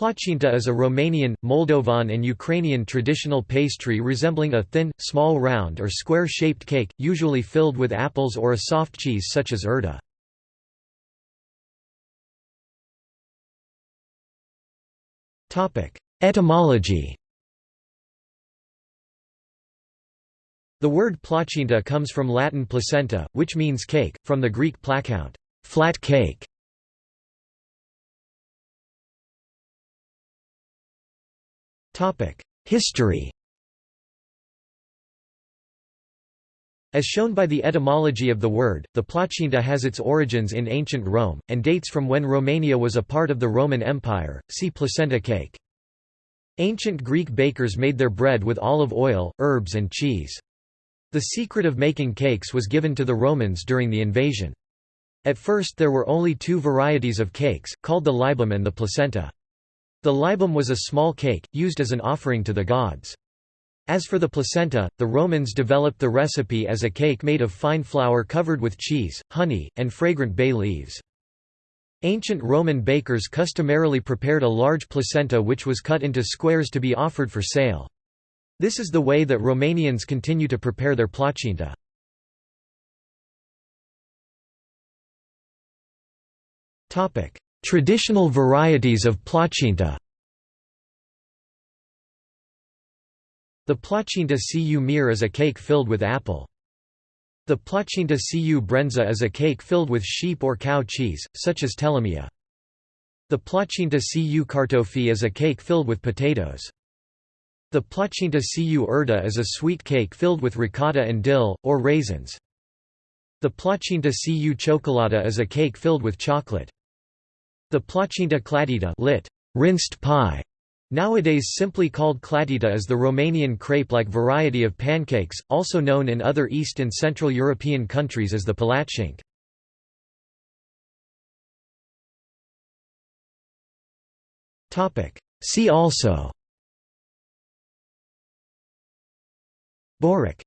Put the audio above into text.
Placinta is a Romanian, Moldovan and Ukrainian traditional pastry resembling a thin, small round or square-shaped cake, usually filled with apples or a soft cheese such as urda. Etymology The word placinta comes from Latin placenta, which means cake, from the Greek plakount, flat cake. History As shown by the etymology of the word, the placinta has its origins in ancient Rome, and dates from when Romania was a part of the Roman Empire, see placenta cake. Ancient Greek bakers made their bread with olive oil, herbs and cheese. The secret of making cakes was given to the Romans during the invasion. At first there were only two varieties of cakes, called the libum and the placenta. The libum was a small cake, used as an offering to the gods. As for the placenta, the Romans developed the recipe as a cake made of fine flour covered with cheese, honey, and fragrant bay leaves. Ancient Roman bakers customarily prepared a large placenta which was cut into squares to be offered for sale. This is the way that Romanians continue to prepare their placinta. Traditional varieties of placinta The placinta cu mere is a cake filled with apple. The placinta cu branza is a cake filled with sheep or cow cheese, such as telemea. The placinta cu cartofi is a cake filled with potatoes. The placinta cu urda is a sweet cake filled with ricotta and dill, or raisins. The placinta cu ciocolata is a cake filled with chocolate. The placinta clatita lit, rinsed pie, nowadays simply called clatita is the Romanian crepe-like variety of pancakes, also known in other East and Central European countries as the palatschinke. See also. Borek